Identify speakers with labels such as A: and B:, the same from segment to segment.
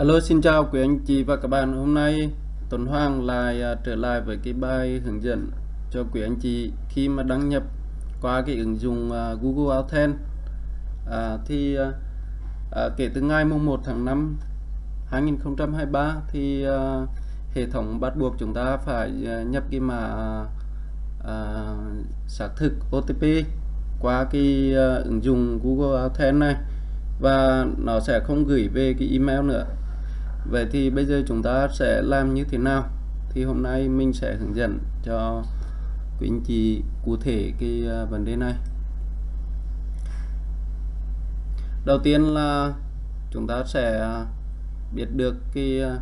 A: Alo xin chào quý anh chị và các bạn. Hôm nay Tuấn Hoàng lại uh, trở lại với cái bài hướng dẫn cho quý anh chị khi mà đăng nhập qua cái ứng dụng uh, Google Authent à, thì uh, uh, kể từ ngày mùng 1 tháng 5 2023 thì uh, hệ thống bắt buộc chúng ta phải uh, nhập cái mã uh, xác thực OTP qua cái uh, ứng dụng Google Authent này. Và nó sẽ không gửi về cái email nữa. Vậy thì bây giờ chúng ta sẽ làm như thế nào? Thì hôm nay mình sẽ hướng dẫn cho quý anh chị cụ thể cái à, vấn đề này. Đầu tiên là chúng ta sẽ biết được cái à,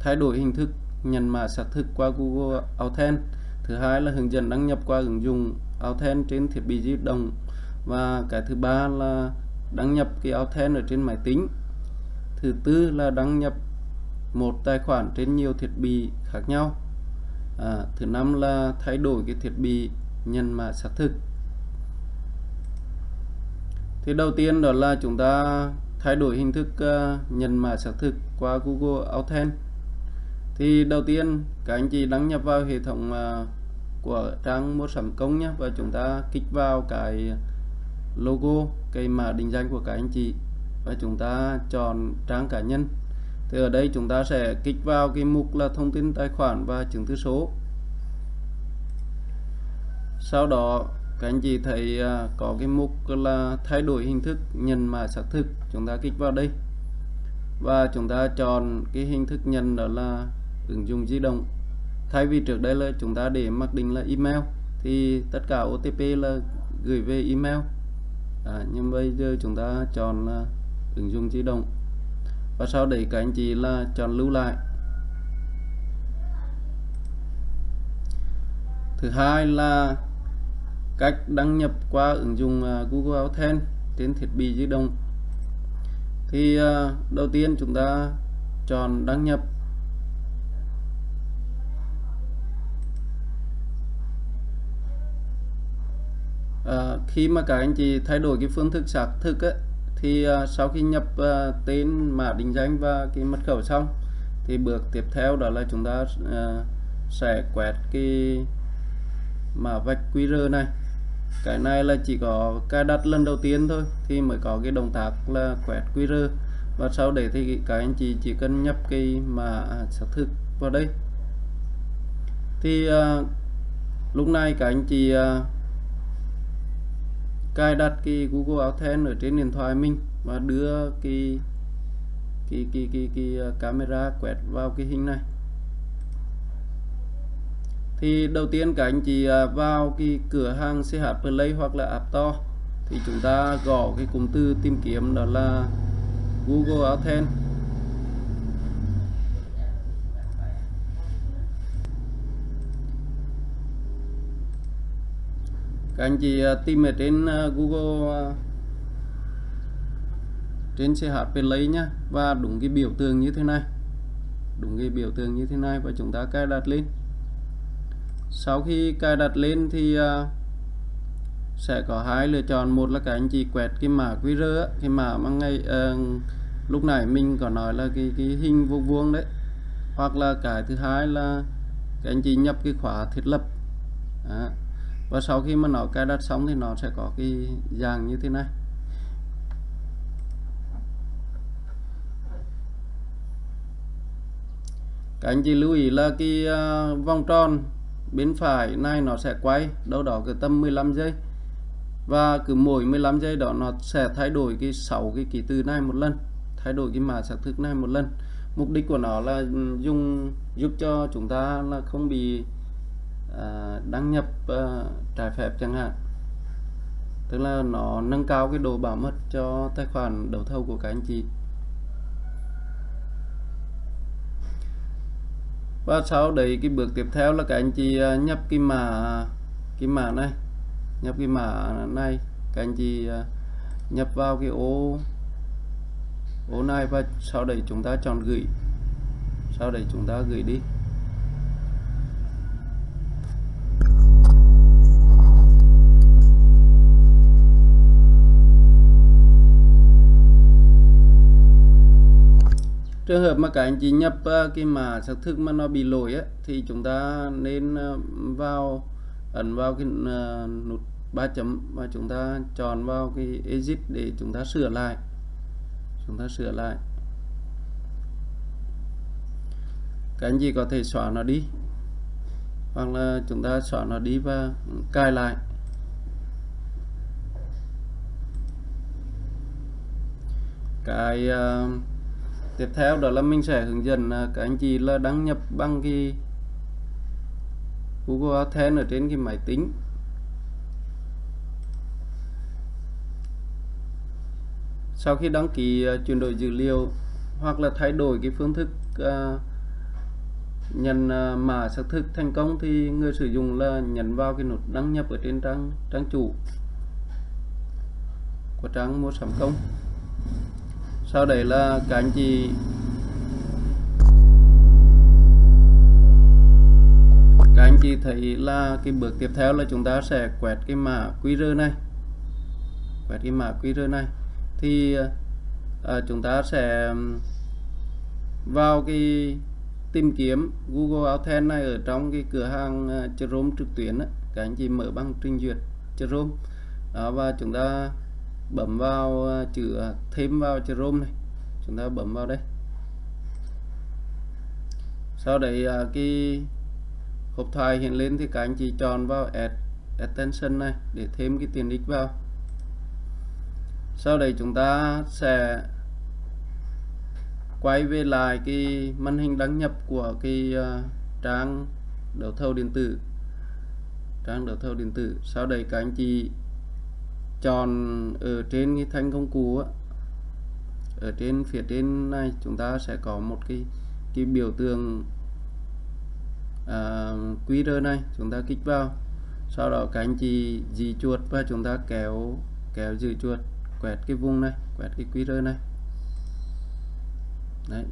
A: thay đổi hình thức nhận mã xác thực qua Google Authent. Thứ hai là hướng dẫn đăng nhập qua ứng dụng Authent trên thiết bị di động. Và cái thứ ba là đăng nhập cái Authent ở trên máy tính thứ tư là đăng nhập một tài khoản trên nhiều thiết bị khác nhau. À, thứ năm là thay đổi cái thiết bị nhận mã xác thực. Thì đầu tiên đó là chúng ta thay đổi hình thức à, uh, nhận mã xác thực qua Google Authent. Thì đầu tiên các anh chị đăng nhập vào hệ thống uh, của trang mua sắm công nhé và chúng ta kích vào cái logo cái mã định danh của các anh chị và chúng ta chọn trang cá nhân. Thì ở đây chúng ta sẽ kích vào cái mục là thông tin tài khoản và chứng thư số. Sau đó các anh chị thấy à, có cái mục là thay đổi hình thức nhận mã xác thực. Chúng ta kích vào đây. Và chúng ta chọn cái hình thức nhận đó là ứng dụng di động. Thay vì trước đây là chúng ta để mặc định là email thì tất cả OTP là gửi về email. À, nhưng bây giờ chúng ta chọn là ứng dụng di động. Và sau đấy các anh chị là chọn lưu lại. Thứ hai là cách đăng nhập qua ứng dụng à, Google Authent trên thiết bị di động. Thì à, đầu tiên chúng ta chọn đăng nhập. À, khi mà các anh chị thay đổi cái phương thức xác thực ấy, thì uh, sau khi nhập uh, tên mã định danh và cái mật khẩu xong thì bước tiếp theo đó là chúng ta uh, sẽ quẹt cái mã vạch QR này. Cái này là chỉ có cài đặt lần đầu tiên thôi thì mới có cái động tác là quẹt QR. Và sau đấy thì các anh chị chỉ cần nhập cái mã à, xác thực vào đây. Thì uh, lúc này các anh chị uh, cài đặt cái Google Authent ở trên điện thoại mình và đưa cái cái cái cái, cái, cái camera quẹt vào cái hình này. Thì đầu tiên các anh chị à, vào cái cửa hàng CH Play hoặc là App Store thì chúng ta gõ cái cụm từ tìm kiếm đó là Google Authent các anh chị à, tìm ở trên à, Google à, trên CH Play nhá và đúng cái biểu tượng như thế này. Đúng cái biểu tượng như thế này và chúng ta cài đặt lên. Sau khi cài đặt lên thì sẽ có hai lựa chọn. Một là các anh chị quẹt cái mã QR cái mã mà ngay uh, lúc này mình có nói là cái cái hình vuông vuông đấy. Hoặc là cái thứ hai là các anh chị nhập cái khóa thiết lập. Đó và sau khi mà nó cài đặt xong thì nó sẽ có cái dạng như thế này. Các anh chị lưu ý là cái uh, vòng tròn bên phải này nó sẽ quay đâu đó cứ tầm 15 giây. Và cứ mỗi 15 giây đó nó sẽ thay đổi cái 6 cái ký tự này một lần thay đổi cái mã xác thực này một lần. Mục đích của nó là ừ, dùng giúp cho chúng ta là không bị Ờ, đăng nhập ờ, trái phép chẳng hạn. Tức là nó nâng cao cái độ bảo mật cho tài khoản đấu thầu của các anh chị. Và sau đấy cái bước tiếp theo là các anh chị ờ, nhập cái mã cái mã này. Nhập cái mã này, các anh chị nhập vào cái ô ô này và sau đấy chúng ta chọn gửi. Sau đấy chúng ta gửi đi. Trường hợp mà các anh chị nhập ờ, cái mã xác thực mà nó bị lỗi ấy, thì chúng ta nên ờ, vào ấn vào cái ờ, nút ba chấm và chúng ta chọn vào cái exit để chúng ta sửa lại. Chúng ta sửa lại. Các anh chị có thể xóa nó đi hoặc là chúng ta xóa nó đi và cài lại. Cái uh, tiếp theo đó là mình sẽ hướng dẫn à, các anh chị là đăng nhập bằng cái Google AdSense ở trên cái máy tính. Sau khi đăng ký à, chuyển đổi dữ liệu hoặc là thay đổi cái phương thức uh, nhận uh, mã xác thực thành công thì người sử dụng là nhấn vào cái nút đăng nhập ở trên trang trang chủ của trang mua sắm công sau đấy là các anh chị các anh chị thấy là cái bước tiếp theo là chúng ta sẽ quẹt cái mã QR này. Quẹt cái mã QR này. Thì à, chúng ta sẽ vào cái tìm kiếm Google Authent này ở trong cái cửa hàng ờ, Chrome trực tuyến đó. các anh chị mở bằng trình duyệt Chrome. Đó và chúng ta bấm vào ờ, chữ ờ, thêm vào Chrome này. Chúng ta bấm vào đây. Sau đấy ờ, cái hộp thoại hiện lên thì các anh chị chọn vào add attention này để thêm cái tiền ích vào. Sau đấy chúng ta sẽ quay về lại cái màn hình đăng nhập của cái trang đấu thầu điện tử. Trang đấu thầu điện tử. Sau đấy các anh chị chọn ở trên cái thanh công cụ á, ở trên phía trên này chúng ta sẽ có một cái cái biểu tượng à, uh, QR này chúng ta kích vào. Sau đó các anh chị di chuột và chúng ta kéo kéo giữ chuột quẹt cái vùng này quẹt cái QR này. Đấy.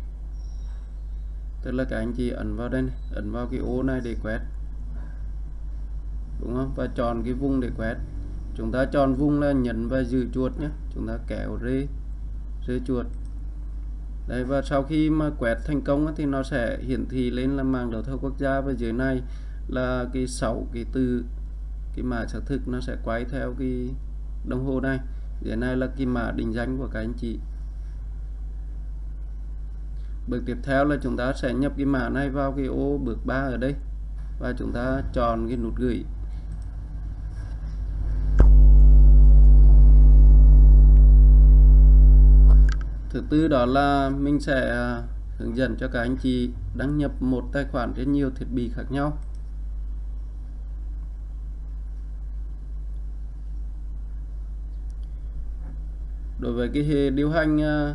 A: Tức là các anh chị ấn vào đây này, ấn vào cái ô này để quét. Đúng không? Và chọn cái vùng để quét chúng ta chọn vùng là nhấn và giữ chuột nhé. Chúng ta kéo rê rê chuột. Đây, và sau khi mà quét thành công thì nó sẽ hiển thị lên là màng đấu thầu quốc gia, và dưới này là cái sáu, cái từ cái mã xác thực nó sẽ quay theo cái đồng hồ này. Dưới này là cái mã định danh của các anh chị. Bước tiếp theo là chúng ta sẽ nhập cái mã này vào cái ô bước 3 ở đây, và chúng ta chọn cái nút gửi. Thứ tư đó là mình sẽ à, hướng dẫn cho các anh chị đăng nhập một tài khoản trên nhiều thiết bị khác nhau. Đối với cái hệ điều hành à,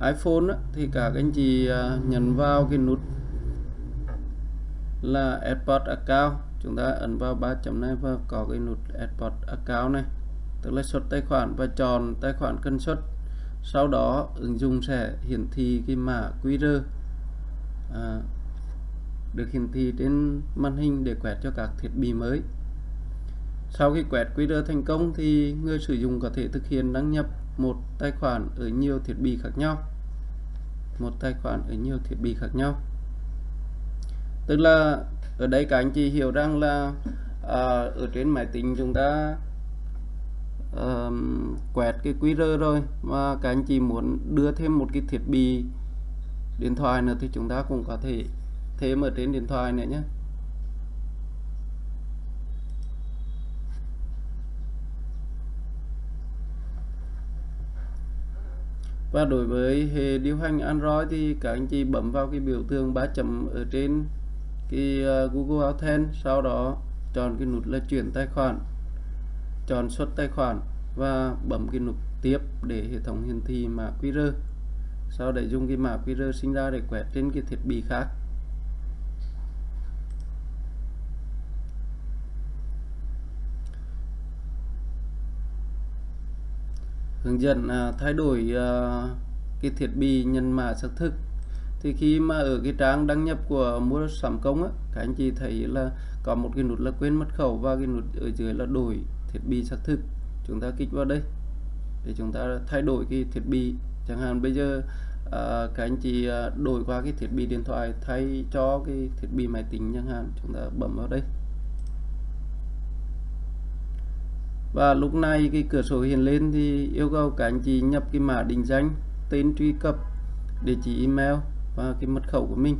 A: iPhone á, thì các anh chị à, nhấn vào cái nút là Export Account. Chúng ta ấn vào ba chấm này và có cái nút Export Account này. Tức là xuất tài khoản và chọn tài khoản cần xuất sau đó ứng dụng sẽ hiển thị cái mã QR à, được hiển thị trên màn hình để quẹt cho các thiết bị mới. Sau khi quẹt QR thành công thì người sử dụng có thể thực hiện đăng nhập một tài khoản ở nhiều thiết bị khác nhau. Một tài khoản ở nhiều thiết bị khác nhau. Tức là ở đây các anh chị hiểu rằng là à, ở trên máy tính chúng ta uh, quẹt cái QR rồi. Mà các anh chị muốn đưa thêm một cái thiết bị điện thoại nữa thì chúng ta cũng có thể thêm ở trên điện thoại nữa nhé. Và đối với hệ điều hành Android thì các anh chị bấm vào cái biểu tượng ba chấm ở trên cái ờ, Google Authent sau đó chọn cái nút là chuyển tài khoản chọn xuất tài khoản và bấm cái nút tiếp để hệ thống hiển thị mã QR sau để dùng cái mã QR sinh ra để quẹt trên cái thiết bị khác. Hướng dẫn à, thay đổi à, cái thiết bị nhận mã xác thực. Thì khi mà ở cái trang đăng nhập của mua sắm công á các anh chị thấy là có một cái nút là quên mật khẩu và cái nút ở dưới là đổi thiết bị xác thực. Chúng ta kích vào đây để chúng ta thay đổi cái thiết bị. Chẳng hạn bây giờ à, các anh chị à, đổi qua cái thiết bị điện thoại thay cho cái thiết bị máy tính chẳng hạn chúng ta bấm vào đây. Và lúc này cái cửa sổ hiện lên thì yêu cầu các anh chị nhập cái mã định danh tên truy cập địa chỉ email và cái mật khẩu của mình.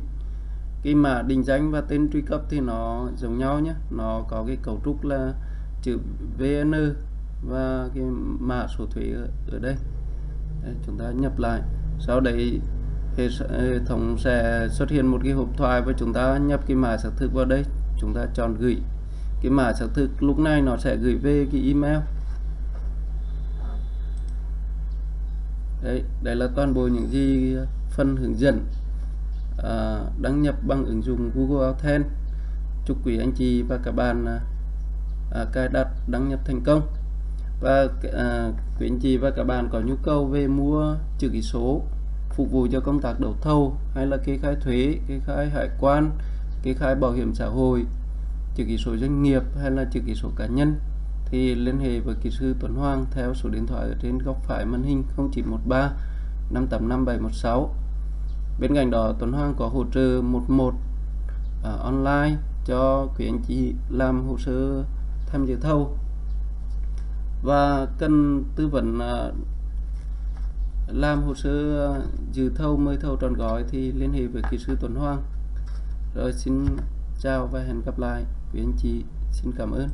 A: Cái mã định danh và tên truy cập thì nó giống nhau nhé. Nó có cái cấu trúc là chữ VN và cái mã số thuế ở, đây. Đấy, chúng ta nhập lại. Sau đấy hệ thống sẽ xuất hiện một cái hộp thoại và chúng ta nhập cái mã xác thực vào đây. Chúng ta chọn gửi. Cái mã xác thực lúc này nó sẽ gửi về cái email. Đấy đây là toàn bộ những gì phần hướng dẫn à, đăng nhập bằng ứng dụng Google Authent. Chúc quý anh chị và các bạn à, à, cài đặt đăng nhập thành công. Và à, quý anh chị và các bạn có nhu cầu về mua chữ ký số phục vụ cho công tác đấu thầu hay là kê khai thuế kê khai hải quan kê khai bảo hiểm xã hội chữ ký số doanh nghiệp hay là chữ ký số cá nhân thì liên hệ với kỹ sư Tuấn Hoàng theo số điện thoại ở trên góc phải màn hình 0913 585 716 bên cạnh đó Tuấn Hoàng có hỗ trợ 11 uh, à, online cho quý anh chị làm hồ sơ tham dự thầu và cần tư vấn à, làm hồ sơ dự thầu mời thầu tròn gói thì liên hệ với kỹ sư Tuấn Hoàng. Rồi xin chào và hẹn gặp lại. Quý anh chị, xin cảm ơn.